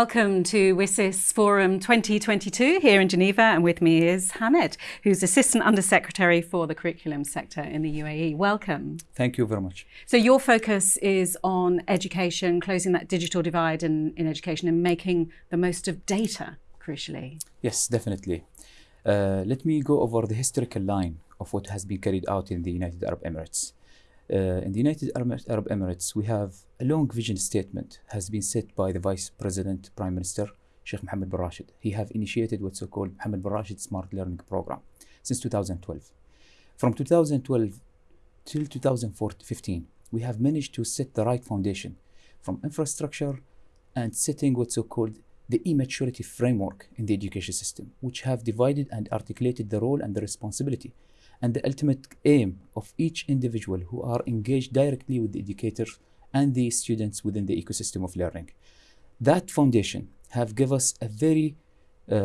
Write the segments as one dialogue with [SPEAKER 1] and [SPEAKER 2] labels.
[SPEAKER 1] Welcome to WSIS Forum 2022 here in Geneva, and with me is Hamed, who's Assistant Undersecretary for the Curriculum Sector in the UAE. Welcome.
[SPEAKER 2] Thank you very much.
[SPEAKER 1] So, your focus is on education, closing that digital divide in, in education, and making the most of data, crucially.
[SPEAKER 2] Yes, definitely. Uh, let me go over the historical line of what has been carried out in the United Arab Emirates. Uh, in the United Arab Emirates, we have a long vision statement has been set by the Vice President, Prime Minister, Sheikh Mohammed bin Rashid. He have initiated what's so-called Mohammed bin Rashid Smart Learning Program since 2012. From 2012 till 2015, we have managed to set the right foundation from infrastructure and setting what's so-called the e-maturity framework in the education system, which have divided and articulated the role and the responsibility and the ultimate aim of each individual who are engaged directly with the educators and the students within the ecosystem of learning. That foundation have give us a very uh, uh,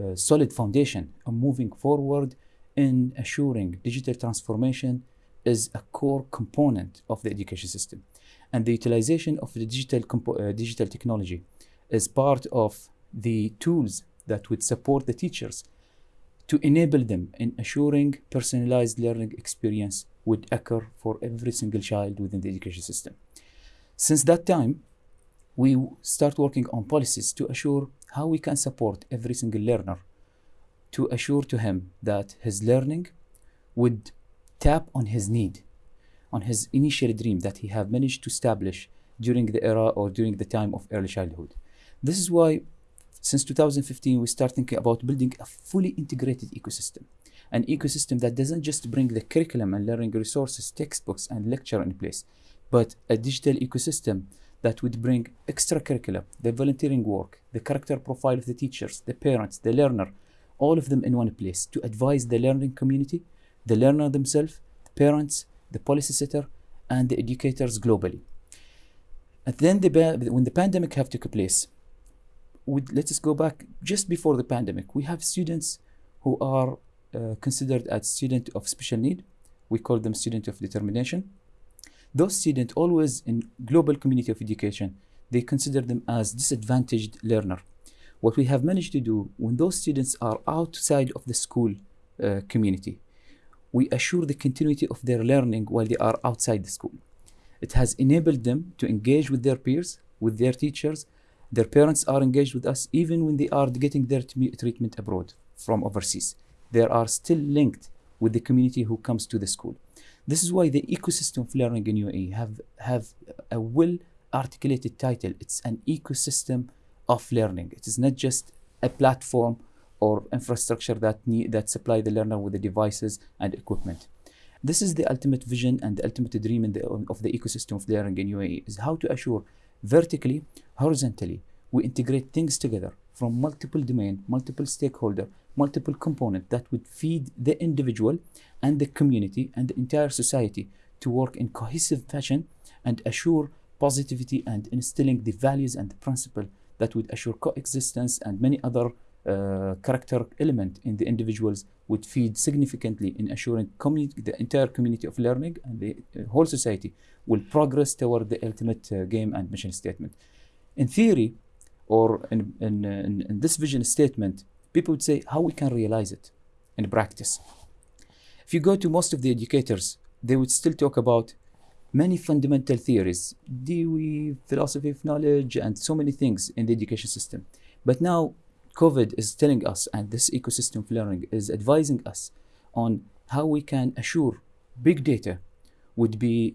[SPEAKER 2] uh, solid foundation on moving forward in assuring digital transformation is a core component of the education system. And the utilization of the digital, uh, digital technology is part of the tools that would support the teachers to enable them in assuring personalized learning experience would occur for every single child within the education system. Since that time, we start working on policies to assure how we can support every single learner to assure to him that his learning would tap on his need, on his initial dream that he have managed to establish during the era or during the time of early childhood. This is why since 2015, we start thinking about building a fully integrated ecosystem. An ecosystem that doesn't just bring the curriculum and learning resources, textbooks, and lecture in place, but a digital ecosystem that would bring extracurricular, the volunteering work, the character profile of the teachers, the parents, the learner, all of them in one place to advise the learning community, the learner themselves, the parents, the policy setter, and the educators globally. And then the, when the pandemic have took place, let us go back just before the pandemic. We have students who are uh, considered as student of special need. We call them student of determination. Those students always in global community of education, they consider them as disadvantaged learner. What we have managed to do when those students are outside of the school uh, community, we assure the continuity of their learning while they are outside the school. It has enabled them to engage with their peers, with their teachers, their parents are engaged with us even when they are getting their treatment abroad from overseas. They are still linked with the community who comes to the school. This is why the ecosystem of learning in UAE have, have a well articulated title. It's an ecosystem of learning. It is not just a platform or infrastructure that need, that supply the learner with the devices and equipment. This is the ultimate vision and the ultimate dream the, of the ecosystem of learning in UAE is how to assure vertically, horizontally, we integrate things together from multiple domain, multiple stakeholder, multiple component that would feed the individual and the community and the entire society to work in cohesive fashion and assure positivity and instilling the values and the principle that would assure coexistence and many other uh, character element in the individuals would feed significantly in assuring the entire community of learning and the uh, whole society will progress toward the ultimate uh, game and mission statement. In theory, or in, in, in, in this vision statement, people would say how we can realize it in practice. If you go to most of the educators, they would still talk about many fundamental theories, Dewey, philosophy of knowledge, and so many things in the education system. But now COVID is telling us, and this ecosystem of learning is advising us on how we can assure big data would be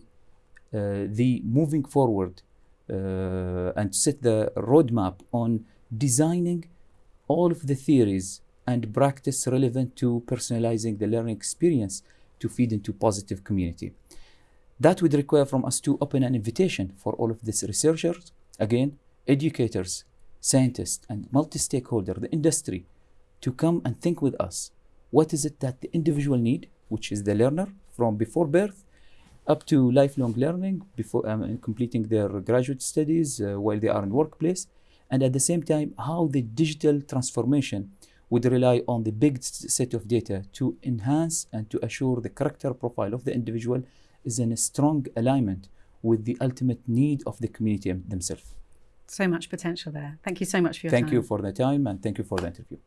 [SPEAKER 2] uh, the moving forward uh, and set the roadmap on designing all of the theories and practice relevant to personalizing the learning experience to feed into positive community. That would require from us to open an invitation for all of these researchers, again, educators, scientists and multi-stakeholder, the industry, to come and think with us. What is it that the individual need, which is the learner from before birth up to lifelong learning, before um, completing their graduate studies uh, while they are in workplace, and at the same time, how the digital transformation would rely on the big set of data to enhance and to assure the character profile of the individual is in a strong alignment with the ultimate need of the community themselves.
[SPEAKER 1] So much potential there. Thank you so much for your
[SPEAKER 2] thank
[SPEAKER 1] time.
[SPEAKER 2] you for the time and thank you for the interview.